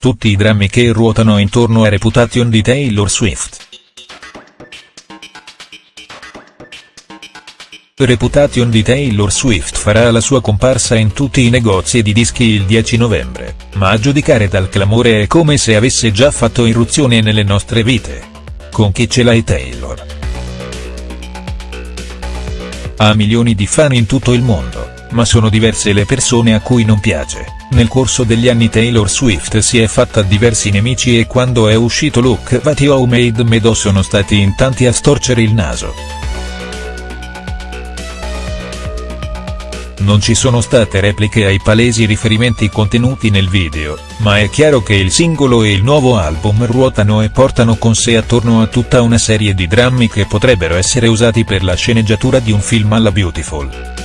tutti i drammi che ruotano intorno a Reputation di Taylor Swift. Reputation di Taylor Swift farà la sua comparsa in tutti i negozi di dischi il 10 novembre, ma a giudicare dal clamore è come se avesse già fatto irruzione nelle nostre vite. Con chi ce l'hai Taylor? Ha milioni di fan in tutto il mondo, ma sono diverse le persone a cui non piace. Nel corso degli anni Taylor Swift si è fatta diversi nemici e quando è uscito Look What You Made Me Do sono stati in tanti a storcere il naso. Non ci sono state repliche ai palesi riferimenti contenuti nel video, ma è chiaro che il singolo e il nuovo album ruotano e portano con sé attorno a tutta una serie di drammi che potrebbero essere usati per la sceneggiatura di un film alla Beautiful.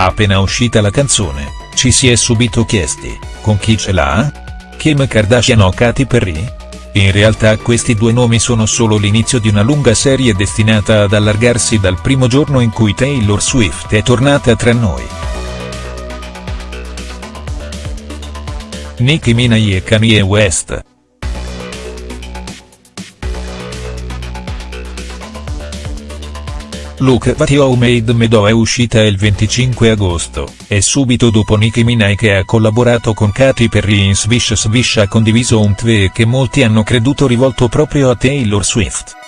Appena uscita la canzone, ci si è subito chiesti, con chi ce l'ha? Kim Kardashian o Katy Perry? In realtà questi due nomi sono solo l'inizio di una lunga serie destinata ad allargarsi dal primo giorno in cui Taylor Swift è tornata tra noi. Nicki Minaj e Kanye West, Look What You Made Me Do è uscita il 25 agosto, e subito dopo Nicki Minaj che ha collaborato con Katy Perry in Swish Swish ha condiviso un tweet che molti hanno creduto rivolto proprio a Taylor Swift.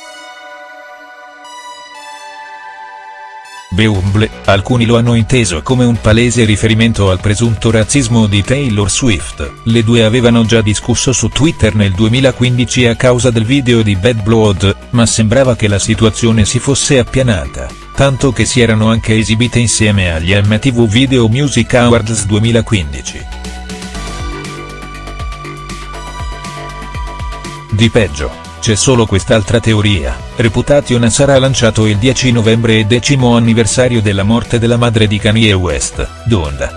Beumble, alcuni lo hanno inteso come un palese riferimento al presunto razzismo di Taylor Swift, le due avevano già discusso su Twitter nel 2015 a causa del video di Bad Blood, ma sembrava che la situazione si fosse appianata, tanto che si erano anche esibite insieme agli MTV Video Music Awards 2015. Di peggio. C'è solo quest'altra teoria, Reputation sarà lanciato il 10 novembre e decimo anniversario della morte della madre di Kanye West, Donda.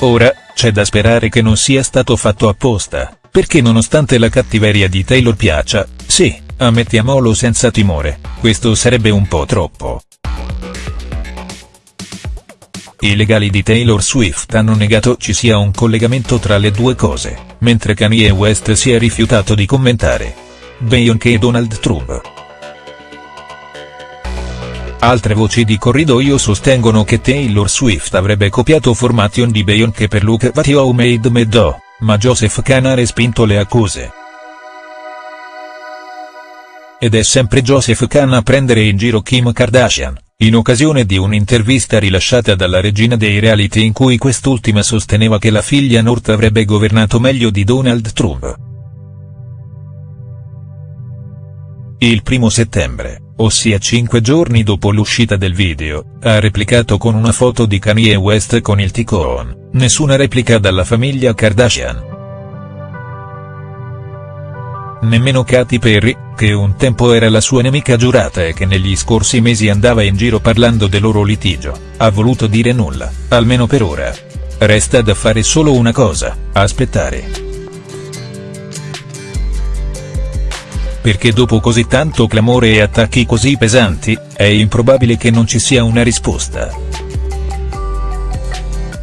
Ora, c'è da sperare che non sia stato fatto apposta, perché nonostante la cattiveria di Taylor piaccia, sì, ammettiamolo senza timore, questo sarebbe un po' troppo. I legali di Taylor Swift hanno negato ci sia un collegamento tra le due cose, mentre Kanye West si è rifiutato di commentare. Beyoncé e Donald Trump. Altre voci di corridoio sostengono che Taylor Swift avrebbe copiato Formation di Beyoncé per Look What You Made Me Do, ma Joseph Kahn ha respinto le accuse. Ed è sempre Joseph Kahn a prendere in giro Kim Kardashian in occasione di un'intervista rilasciata dalla regina dei reality in cui quest'ultima sosteneva che la figlia North avrebbe governato meglio di Donald Trump. Il primo settembre, ossia cinque giorni dopo l'uscita del video, ha replicato con una foto di Kanye West con il ticone, nessuna replica dalla famiglia Kardashian. Nemmeno Katy Perry, che un tempo era la sua nemica giurata e che negli scorsi mesi andava in giro parlando del loro litigio, ha voluto dire nulla, almeno per ora. Resta da fare solo una cosa, aspettare. Perché dopo così tanto clamore e attacchi così pesanti, è improbabile che non ci sia una risposta.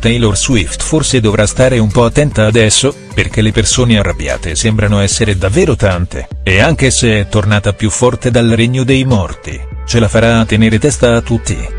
Taylor Swift forse dovrà stare un po' attenta adesso, perché le persone arrabbiate sembrano essere davvero tante, e anche se è tornata più forte dal regno dei morti, ce la farà a tenere testa a tutti.